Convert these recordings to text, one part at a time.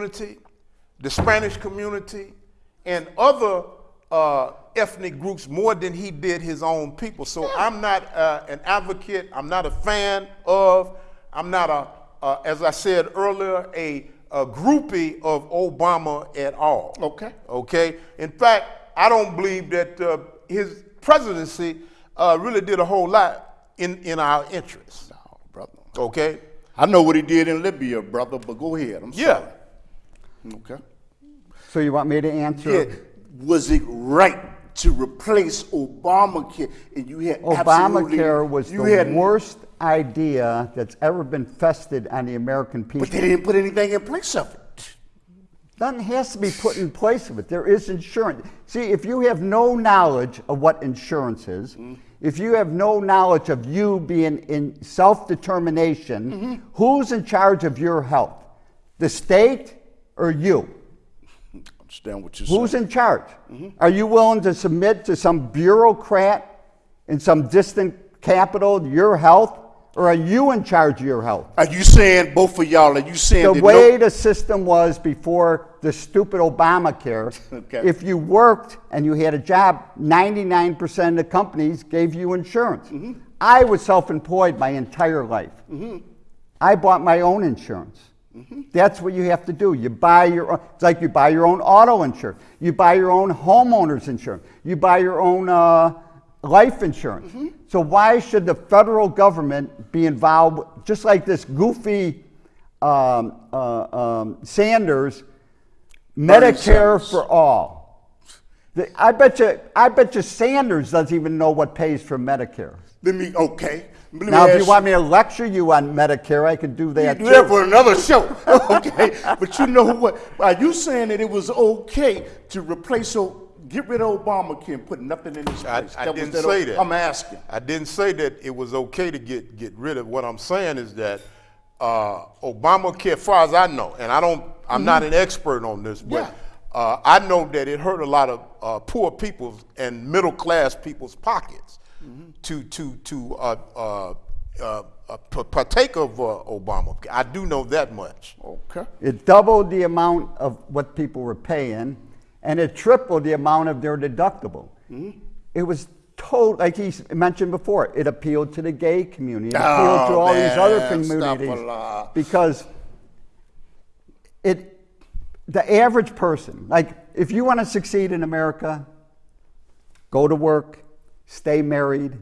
community, the Spanish community, and other uh, ethnic groups more than he did his own people. So I'm not uh, an advocate. I'm not a fan of. I'm not a, uh, as I said earlier, a, a groupie of Obama at all. Okay. Okay. In fact, I don't believe that uh, his presidency uh, really did a whole lot in in our interests. No, brother. Okay. I know what he did in Libya, brother, but go ahead. I'm Yeah. sorry. Okay. So you want me to answer? Yeah. Was it right to replace Obamacare? And you had absolutely- Obamacare was you the had, worst idea that's ever been fested on the American people. But they didn't put anything in place of it. Nothing has to be put in place of it. There is insurance. See, if you have no knowledge of what insurance is, mm-hmm. if you have no knowledge of you being in self determination, mm-hmm. who's in charge of your health? The state or you? Understand what you're saying? Who's in charge? Are you willing to submit to some bureaucrat in some distant capital your health? Or are you in charge of your health? Are you saying both of y'all? Are you saying The way the system was before the stupid Obamacare, Okay. if you worked and you had a job, 99% of the companies gave you insurance. Mm-hmm. I was self employed my entire life. I bought my own insurance. That's what you have to do. You buy your own, it's like you buy your own auto insurance. You buy your own homeowner's insurance. You buy your own uh, life insurance. Mm-hmm. So why should the federal government be involved, just like this goofy um, uh, um, Sanders, Medicare Sanders. for all? The- I bet you, I bet you Sanders doesn't even know what pays for Medicare. let me, okay. Let Now, if you want me to lecture you on Medicare, I could do that You do too. that for another show. okay. But you know what? Are you saying that it was okay to replace, o- get rid of Obamacare and put nothing in its I, place? I was didn't that say o- that. I'm asking. I didn't say that it was okay to get, get rid of. What I'm saying is that uh, Obamacare, as far as I know, and I don't, I'm not an expert on this, but Mm-hmm. Yeah. uh, I know that it hurt a lot of uh, poor people's and middle class people's pockets Mm-hmm. to to to uh, uh, uh, uh, partake of uh, Obamacare. I do know that much. Okay. It doubled the amount of what people were paying, and it tripled the amount of their deductible. It was told, like he mentioned before, it appealed to the gay community, it appealed to Oh, all these other communities because it, the average person, like if you want to succeed in America, go to work, stay married,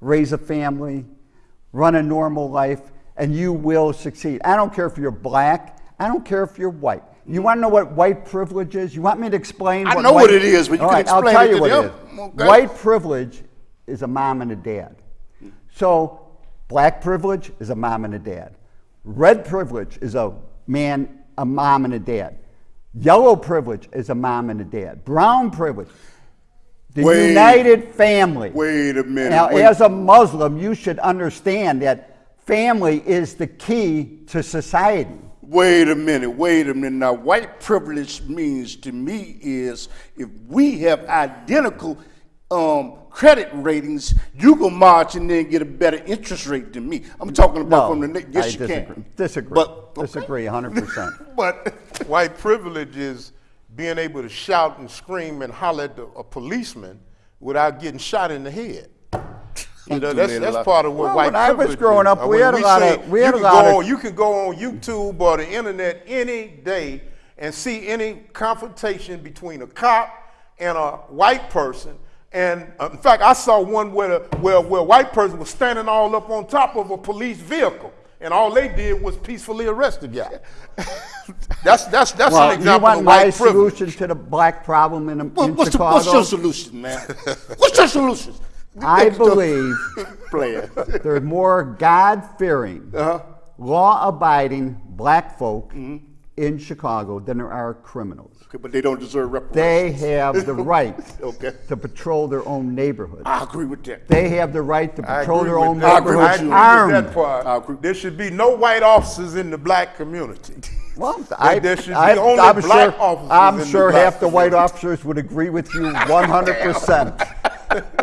raise a family, run a normal life, and you will succeed. I don't care if you're black, I don't care if you're white. You want to know what white privilege is? You want me to explain? I what know white, what it is, but you can right, I'll tell it you what it is. Okay. White privilege is a mom and a dad. So, black privilege is a mom and a dad. Red privilege is a man, a mom and a dad. Yellow privilege is a mom and a dad. Brown privilege, the Wait. united family. Wait a minute. Now, wait. as a Muslim, you should understand that family is the key to society. Wait a minute, wait a minute. Now, white privilege means to me is if we have identical um, credit ratings, you can march and then get a better interest rate than me. I'm talking about No, from the na- yes, I you disagree. can. Disagree. But okay. disagree 100%. But White privilege is being able to shout and scream and holler at the, a policeman without getting shot in the head. You know, that's, that's part of what Well, white when I was privilege growing is. up, we when had a lot say of- we you had a can lot go of- on- You can go on YouTube or the internet any day and see any confrontation between a cop and a white person. And uh, in fact, I saw one where, the, where, where a white person was standing all up on top of a police vehicle. And all they did was peacefully arrest the guy. that's that's that's well, an you example want of my white privilege. solution to the black problem in, in what, what's, the, Chicago? what's your solution, man? what's your solution? I believe Player. there's more God-fearing, Uh-huh. law-abiding black folk in Chicago than there are criminals. Okay, but they don't deserve reparations. They have the right Okay. to patrol their own neighborhood. I agree with that. They have the right to patrol their own that. I neighborhood agree with armed. that part. There should be no white officers in the black community. Well, I, there should be I, only I'm black sure, officers I'm in the black half the white officers would agree with you 100%.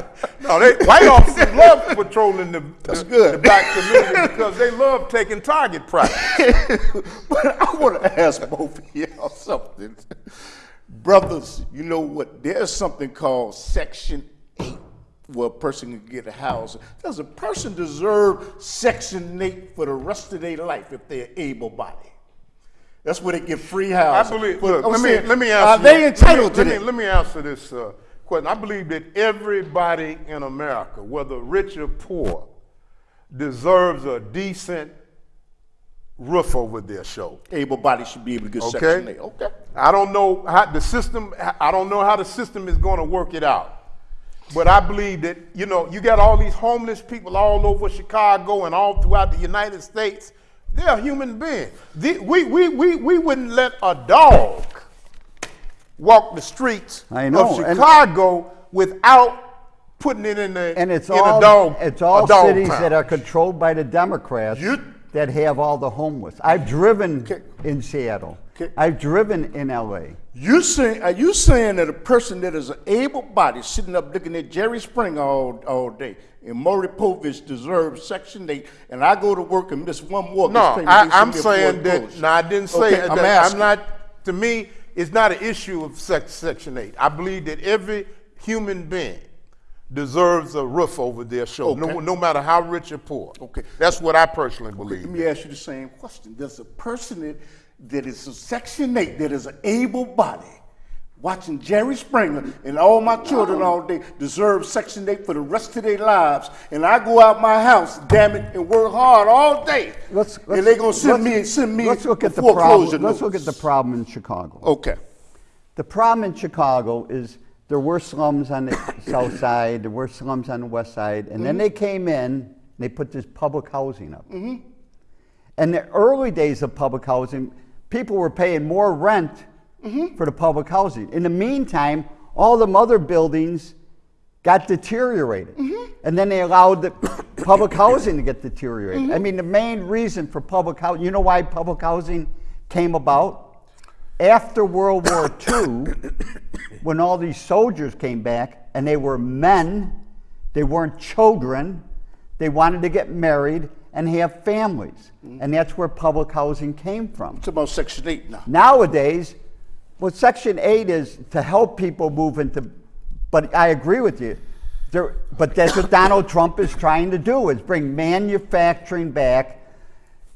No, they white officers love patrolling the, That's the, good. the black community because they love taking target practice. but I want to ask both of y'all something. Brothers, you know what? There's something called Section 8 where a person can get a house. Does a person deserve Section 8 for the rest of their life if they're able bodied? That's where they get free I housing. believe. But Look, let me let me Are answer. they entitled let to let me, let me answer this uh, question. I believe that everybody in America, whether rich or poor, deserves a decent roof over their shoulder. Able bodied should be able to get Okay. Section 8. Okay. I don't know how the system. I don't know how the system is going to work it out. But I believe that you know you got all these homeless people all over Chicago and all throughout the United States. They're human beings. The- we, we, we, we wouldn't let a dog walk the streets I know, of and- Chicago without putting it in the And it's in all a dog. it's all dog cities pound. that are controlled by the Democrats You- that have all the homeless. I've driven Okay. in Seattle. Okay. I've driven in LA. You saying, are you saying that a person that is an able body sitting up looking at Jerry Springer all, all day and Maury Povich deserves Section 8 and I go to work and miss one mortgage No. I, I'm saying that. No, I didn't say Okay, that. I'm I'm not. To me, it's not an issue of sec, Section Eight. I believe that every human being deserves a roof over their shoulder, no, Okay. no matter how rich or poor. Okay. that's what I personally believe. Let me ask you the same question. Does a person that, that is a Section 8, that is an able body, watching Jerry Springer and all my children oh. all day deserve Section 8 for the rest of their lives, and I go out my house, damn it, and work hard all day, Let's, let's and they're gonna send let's- me send me Let's look at the foreclosure problem. Let's look at the problem in Chicago. Okay. The problem in Chicago is there were slums on the south side, there were slums on the west side, and then mm-hmm. they came in and they put this public housing up. Mm-hmm. In the early days of public housing, people were paying more rent Mm-hmm. for the public housing. In the meantime, all the other buildings got deteriorated. Mm-hmm. And then they allowed the public housing to get deteriorated. Mm-hmm. I mean, the main reason for public housing, you know why public housing came about? After World War II, when all these soldiers came back and they were men, they weren't children, they wanted to get married and have families. And that's where public housing came from. It's about Section 8 now. Nowadays, what Section 8 is to help people move into, but I agree with you. There, but that's what Donald Trump is trying to do, is bring manufacturing back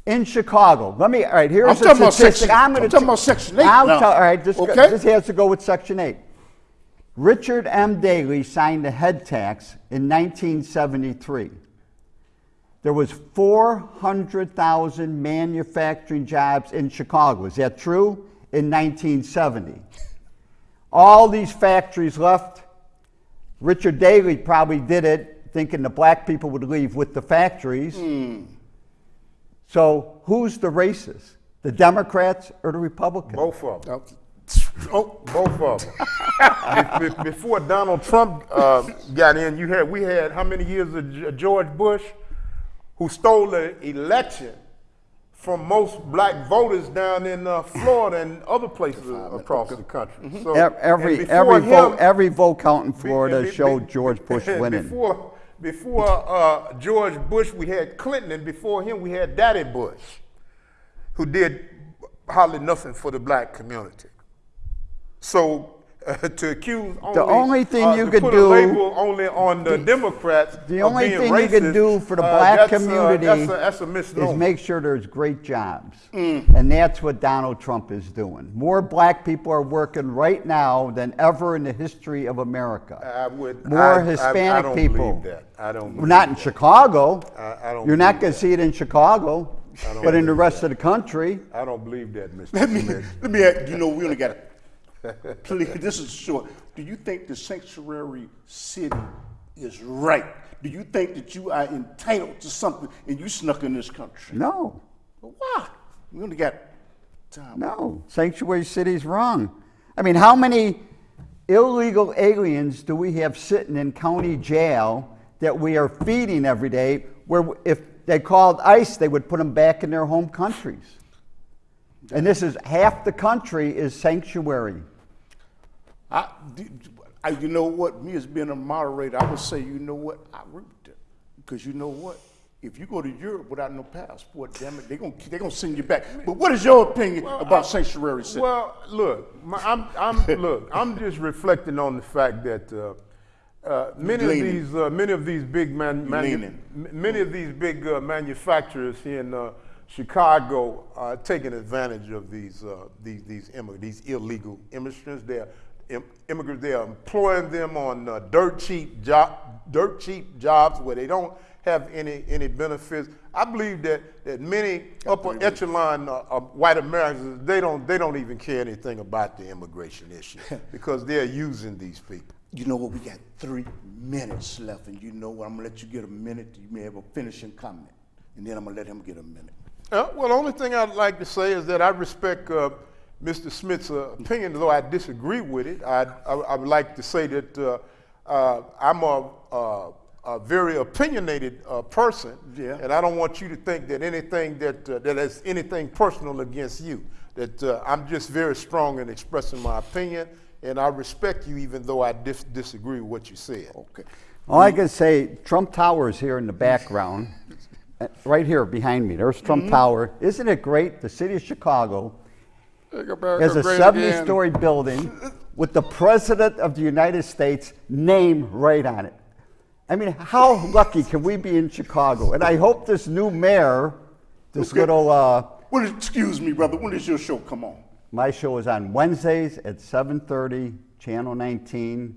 in Chicago. Let me, all right, here's I'm a talking about. Section- I'm, I'm talking about Section 8 I'll now. tell- all right, this, Okay. this has to go with Section 8. Richard M. Daley signed the head tax in 1973. There was 400,000 manufacturing jobs in Chicago. Is that true? In 1970. All these factories left. Richard Daley probably did it thinking the black people would leave with the factories. So who's the racist? The Democrats or the Republicans? Both of them. Oh, Both of them. Be- be- Before Donald Trump uh, got in, you had we had how many years of George Bush, who stole the election from most black voters down in uh, Florida and other places across the country. So, Ev- Every, and before every, vote, every vote count in Florida be- be- showed George Bush winning. Before, before uh, George Bush, we had Clinton, and before him, we had Daddy Bush, who did hardly nothing for the black community. So uh, to accuse only, only thing uh, you to could put do- a label only on the Democrats, The only being thing you can racist, do for the uh, black that's, community that's a, that's a is make sure there's great jobs. Mm. And that's what Donald Trump is doing. More black people are working right now than ever in the history of America. I would More I- I- I Hispanic don't people. Believe that. I don't. Well, believe not in that. Chicago. I- I don't You're not going to see it in Chicago, but in the believe rest of the country. I don't believe that, Mr. let me, let me, ask- you know, we only got, please, this is short. Do you think the sanctuary city is right? Do you think that you are entitled to something and you snuck in this country? No, Well, Why? We only got time. no. Sanctuary city is wrong. I mean, how many illegal aliens do we have sitting in county jail that we are feeding every day? Where if they called ICE, they would put them back in their home countries. And this is half the country is sanctuary. I, I, you know what? Me as being a moderator, I would say, you know what? I root it. Because you know what? If you go to Europe without no passport, damn it, they're going to they gonna send you back. But what is your opinion about sanctuary cities? Well, look, my, I'm, I'm, look, I'm just reflecting on the fact that uh, uh, many of these, uh, many of these big man, You manu- leaning. m- many of these big uh, manufacturers here in uh, Chicago are taking advantage of these, uh, these, these immigrants, these illegal immigrants. They're immigrants. They are employing them on uh, dirt cheap job, dirt cheap jobs where they don't have any any benefits. I believe that that many upper echelon uh, uh, white Americans they don't they don't even care anything about the immigration issue because they're using these people. You know what? We got three minutes left, and you know what? I'm gonna let you get a minute. You may have a finishing comment, and then I'm gonna let him get a minute. Uh, well, the only thing I'd like to say is that I respect uh, Mr. Smith's uh, opinion, though I disagree with it. I, I, I would like to say that uh, uh, I'm a, a, a very opinionated uh, person, Yeah. and I don't want you to think that anything that uh, that is anything personal against you. That uh, I'm just very strong in expressing my opinion, and I respect you even though I dis- disagree with what you said. Okay. All I can say, Trump Tower is here in the background, uh, right here behind me. There's Trump Mm-hmm. Tower. Isn't it great? The city of Chicago has a 70-story building with the President of the United States name right on it. I mean, how lucky can we be in Chicago? And I hope this new mayor, this Okay. little, uh, When, excuse me, brother. When does your show come on? my show is on Wednesdays at 7:30, Channel 19,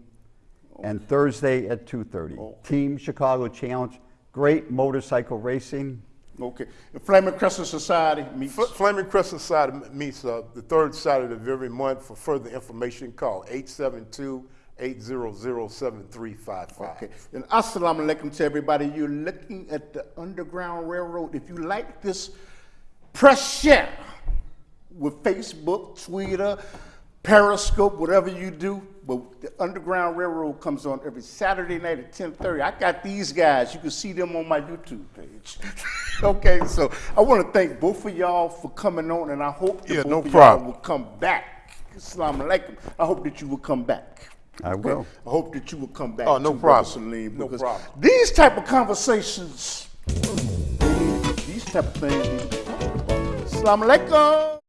and Thursday at 2:30. Team Chicago Challenge, great motorcycle racing. Okay. The Flaming Crescent Society meets. Fl- Flaming Crescent Society meets uh, the third Saturday of every month. For further information, call 872-800-7355. Okay. And assalamu alaikum to everybody. You're looking at the Underground Railroad. If you like this, press share with Facebook, Twitter, Periscope, whatever you do. But the Underground Railroad comes on every Saturday night at 10:30. I got these guys. You can see them on my YouTube page. okay, so I want to thank both of y'all for coming on, and I hope that Yeah, both no of problem. y'all will come back. Assalamu alaikum. I hope that you will come back. I will. I hope that you will come back. Oh, no problem. Salim, No problem. These type of conversations, these type of things. Assalamu alaikum.